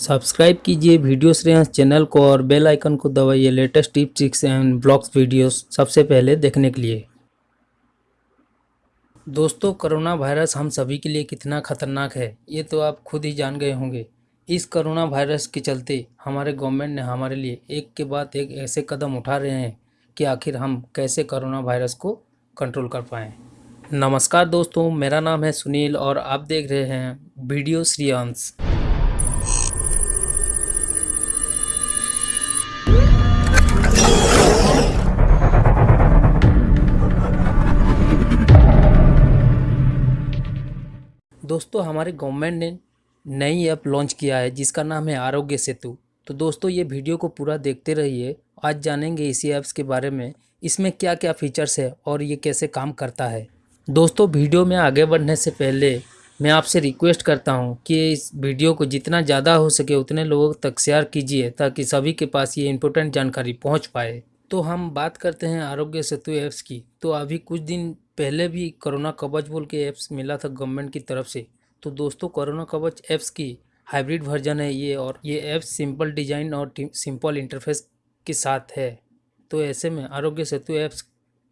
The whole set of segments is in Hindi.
सब्सक्राइब कीजिए वीडियो श्रेयांश चैनल को और बेल आइकन को दबाइए latest tip tricks and blogs videos सबसे पहले देखने के लिए। दोस्तों, कोरोना वायरस हम सभी के लिए कितना खतरनाक है, ये तो आप खुद ही जान गए होंगे। इस कोरोना वायरस के चलते हमारे गवर्नमेंट ने हमारे लिए एक के बाद एक ऐसे कदम उठा रहे हैं कि आखिर हम कैसे कोरोना वायरस को कंट्रोल कर पाएँ। नमस्कार दोस्तों, मेरा नाम है सुनील और आप देख रहे हैं वीडियो श्रेयांश दोस्तों, हमारे गवर्नमेंट ने नई ऐप लॉन्च किया है, जिसका नाम है आरोग्य सेतु। तो दोस्तों, ये वीडियो को पूरा देखते रहिए। आज जानेंगे इसी ऐप्स के बारे में, इसमें क्या क्या फीचर्स है और ये कैसे काम करता है। दोस्तों, वीडियो में आगे बढ़ने से पहले, मैं आपसे रिक्वेस्ट करता हूँ कि इस वीडियो को जितना ज़्यादा हो सके उतने लोगों तक शेयर कीजिए, ताकि सभी के पास ये इम्पोर्टेंट जानकारी पहुँच पाए। तो हम बात करते हैं आरोग्य सेतु ऐप्स की। तो अभी कुछ दिन पहले भी कोरोना कवच बोल के ऐप्स मिला था गवर्नमेंट की तरफ़ से। तो दोस्तों, कोरोना कवच ऐप्स की हाइब्रिड वर्जन है ये और ये ऐप्स सिंपल डिज़ाइन और सिंपल इंटरफेस के साथ है। तो ऐसे में आरोग्य सेतु ऐप्स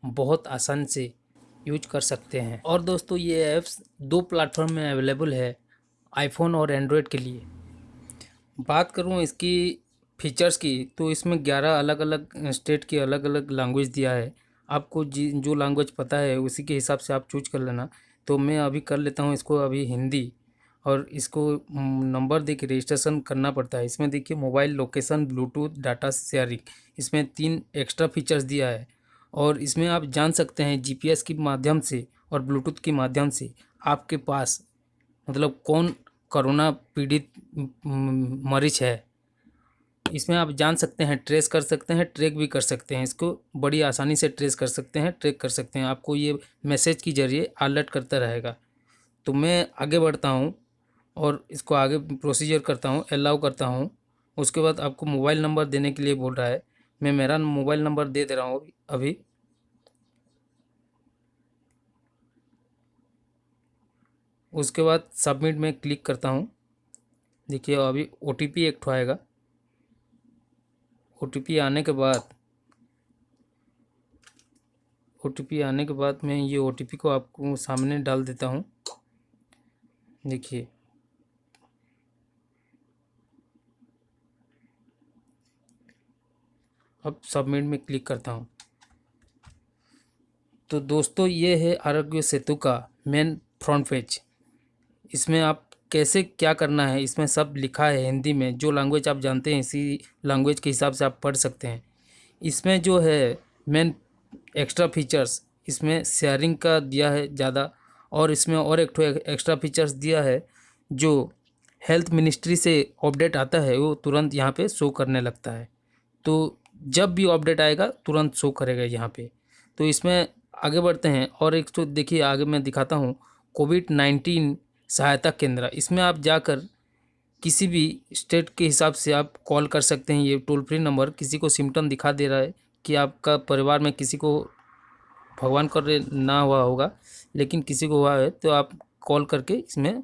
बहुत आसान से यूज़ कर सकते हैं। और दोस्तों, ये ऐप्स दो प्लेटफॉर्म में अवेलेबल है आईफोन और एंड्रॉयड के लिए। बात करूँ इसकी फीचर्स की तो इसमें 11 अलग अलग स्टेट की अलग अलग लैंग्वेज दिया है। आपको जी, जो लैंग्वेज पता है, उसी के हिसाब से आप चूज़ कर लेना। तो मैं अभी कर लेता हूँ इसको अभी हिंदी और इसको नंबर दे रजिस्ट्रेशन करना पड़ता है। इसमें देखिए mobile location Bluetooth data sharing इसमें तीन एक्स्ट्रा फीचर्स दिया है। और इसमें आप जान सकते हैं जीपीएस के माध्यम से और ब्लूटूथ के माध्यम से आपके पास मतलब कौन कोरोना पीड़ित मरीज़ है। इसमें आप जान सकते हैं, ट्रेस कर सकते हैं, ट्रैक भी कर सकते हैं। इसको बड़ी आसानी से ट्रेस कर सकते हैं, ट्रैक कर सकते हैं। आपको ये मैसेज के ज़रिए अलर्ट करता रहेगा। तो मैं आगे बढ़ता हूँ और इसको आगे प्रोसीजर करता हूँ अलाउ करता हूँ। उसके बाद आपको मोबाइल नंबर देने के लिए बोल रहा है। मैं मेरा मोबाइल नंबर दे दे रहा हूँ अभी। उसके बाद सबमिट में क्लिक करता हूँ। देखिए, अभी ओ एक आएगा। ओटीपी आने के बाद ओटीपी आने के बाद मैं ये ओटीपी को आपको सामने डाल देता हूँ। देखिए। अब सबमिट में क्लिक करता हूँ। तो दोस्तों, ये है आरोग्य सेतु का मेन फ्रंट पेज इसमें आप कैसे क्या करना है? इसमें सब लिखा है हिंदी में। जो लैंग्वेज आप जानते हैं, इसी लैंग्वेज के हिसाब से आप पढ़ सकते हैं। इसमें जो है मेन एक्स्ट्रा फीचर्स इसमें शेयरिंग का दिया है ज़्यादा और इसमें और एक एक्स्ट्रा फीचर्स दिया है, जो हेल्थ मिनिस्ट्री से अपडेट आता है, वो तुरंत यहाँ पे शो करने लगता है। तो जब भी अपडेट आएगा, तुरंत शो करेगा यहाँ पे। तो इसमें आगे बढ़ते हैं और एक तो देखिए, आगे मैं दिखाता हूँ। कोविड नाइन्टीन सहायता केंद्र। इसमें आप जाकर किसी भी स्टेट के हिसाब से आप कॉल कर सकते हैं। ये टोल फ्री नंबर किसी को सिम्टम दिखा दे रहा है कि आपका परिवार में किसी को भगवान कर ना हुआ होगा लेकिन किसी को हुआ है तो आप कॉल करके इसमें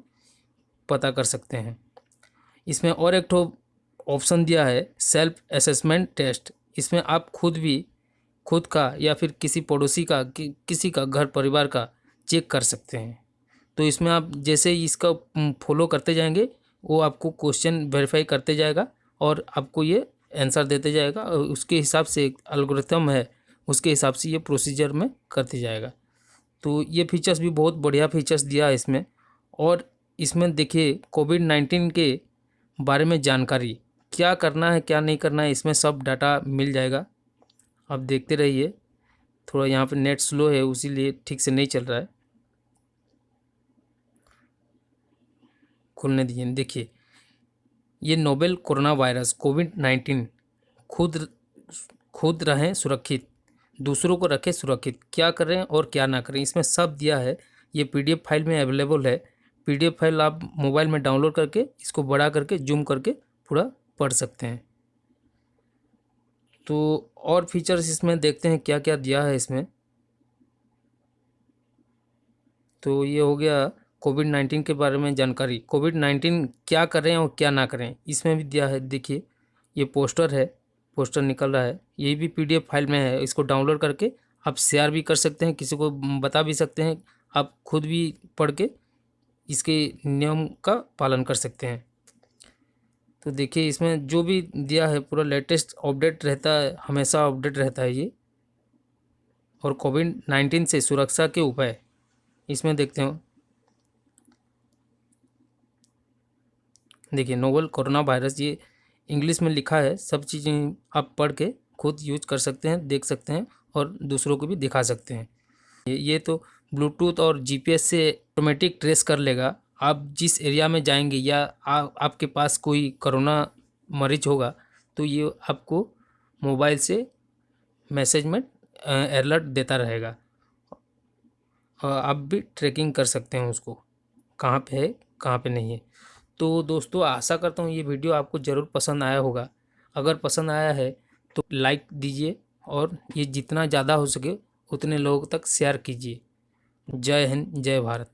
पता कर सकते हैं। इसमें और एक ऑप्शन दिया है सेल्फ असेसमेंट टेस्ट। इसमें आप खुद भी खुद का या फिर किसी पड़ोसी का कि, किसी का घर परिवार का चेक कर सकते हैं। तो इसमें आप जैसे इसका फॉलो करते जाएँगे, वो आपको क्वेश्चन वेरीफाई करते जाएगा और आपको ये आंसर देते जाएगा और उसके हिसाब से एक अलगोरिथम है, उसके हिसाब से ये प्रोसीजर में करते जाएगा। तो ये फीचर्स भी बहुत बढ़िया फीचर्स दिया है इसमें और इसमें देखिए कोविड नाइन्टीन के बारे में जानकारी, क्या करना है, क्या नहीं करना है, इसमें सब डाटा मिल जाएगा। आप देखते रहिए, थोड़ा यहाँ पे नेट स्लो है उसी ठीक से नहीं चल रहा है। खुलने दिए देखिए, ये novel corona virus COVID nineteen खुद खुद रहें सुरक्षित, दूसरों को रखें सुरक्षित। क्या करें और क्या ना करें, इसमें सब दिया है। ये पीडीएफ फ़ाइल में अवेलेबल है। पीडीएफ फ़ाइल आप मोबाइल में डाउनलोड करके, इसको बड़ा करके, जूम करके पूरा पढ़ सकते हैं। तो और फीचर्स इसमें देखते हैं क्या क्या दिया है इसमें। तो ये हो गया कोविड नाइन्टीन के बारे में जानकारी। कोविड नाइन्टीन क्या करें और क्या ना करें इसमें भी दिया है, देखिए, ये पोस्टर है, पोस्टर निकल रहा है, ये भी पीडीएफ फ़ाइल में है, इसको डाउनलोड करके आप शेयर भी कर सकते हैं, किसी को बता भी सकते हैं, आप खुद भी पढ़ के इसके नियम का पालन कर सकते हैं। तो देखिए, इसमें जो भी दिया है, पूरा लेटेस्ट अपडेट रहता है, हमेशा अपडेट रहता है ये। और कोविड नाइन्टीन से सुरक्षा के उपाय, इसमें देखते हो। देखिए नोवल कोरोना वायरस ये इंग्लिश में लिखा है सब चीज़ें आप पढ़ के खुद यूज़ कर सकते हैं देख सकते हैं और दूसरों को भी दिखा सकते हैं। ये तो ब्लूटूथ और जीपीएस से ऑटोमेटिक ट्रेस कर लेगा। आप जिस एरिया में जाएँगे या आ, आपके पास कोई कोरोना मरीज़ होगा तो ये आपको मोबाइल से मैसेज में अलर्ट देता रहेगा। आप भी ट्रैकिंग कर सकते हैं उसको कहाँ पे है कहाँ पे नहीं है। तो दोस्तों, आशा करता हूँ ये वीडियो आपको ज़रूर पसंद आया होगा। अगर पसंद आया है तो लाइक दीजिए और ये जितना ज़्यादा हो सके, उतने लोगों तक शेयर कीजिए। जय हिंद, जय भारत।